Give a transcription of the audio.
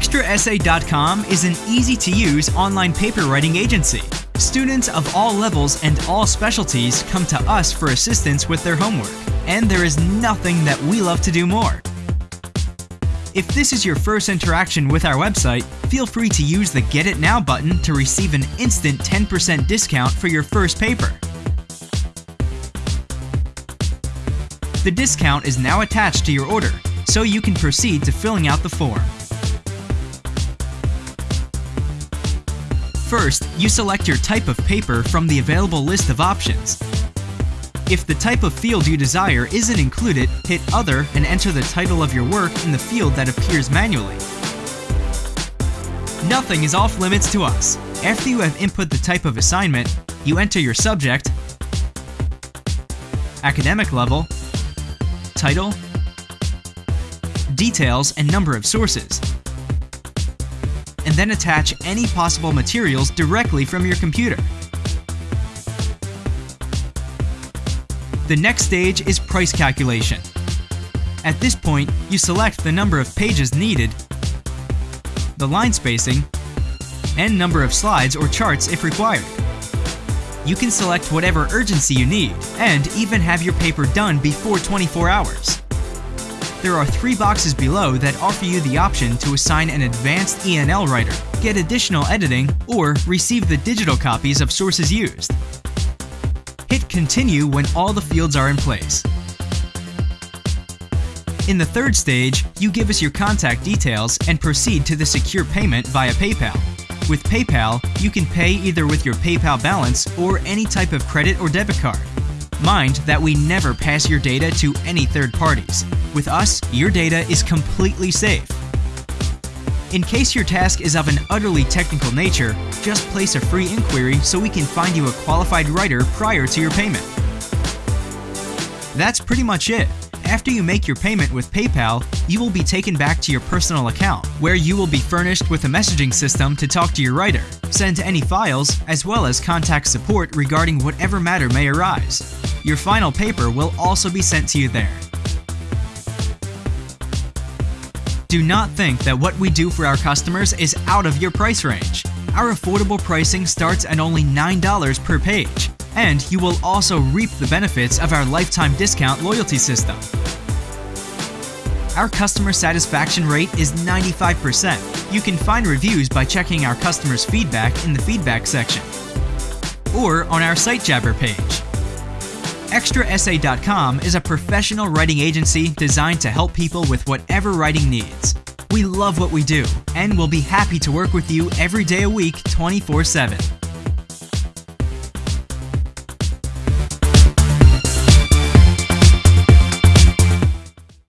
ExtraEssay.com is an easy-to-use online paper writing agency. Students of all levels and all specialties come to us for assistance with their homework, and there is nothing that we love to do more. If this is your first interaction with our website, feel free to use the Get It Now button to receive an instant 10% discount for your first paper. The discount is now attached to your order, so you can proceed to filling out the form. First, you select your type of paper from the available list of options. If the type of field you desire isn't included, hit Other and enter the title of your work in the field that appears manually. Nothing is off limits to us. After you have input the type of assignment, you enter your subject, academic level, title, details, and number of sources and then attach any possible materials directly from your computer. The next stage is price calculation. At this point, you select the number of pages needed, the line spacing, and number of slides or charts if required. You can select whatever urgency you need, and even have your paper done before 24 hours there are three boxes below that offer you the option to assign an advanced ENL writer, get additional editing, or receive the digital copies of sources used. Hit Continue when all the fields are in place. In the third stage, you give us your contact details and proceed to the secure payment via PayPal. With PayPal, you can pay either with your PayPal balance or any type of credit or debit card. Mind that we never pass your data to any third parties. With us, your data is completely safe. In case your task is of an utterly technical nature, just place a free inquiry so we can find you a qualified writer prior to your payment. That's pretty much it. After you make your payment with PayPal, you will be taken back to your personal account, where you will be furnished with a messaging system to talk to your writer, send any files, as well as contact support regarding whatever matter may arise. Your final paper will also be sent to you there. Do not think that what we do for our customers is out of your price range. Our affordable pricing starts at only $9 per page, and you will also reap the benefits of our lifetime discount loyalty system. Our customer satisfaction rate is 95%. You can find reviews by checking our customers' feedback in the feedback section or on our SiteJabber page. ExtraEssay.com is a professional writing agency designed to help people with whatever writing needs. We love what we do, and we'll be happy to work with you every day a week 24 7.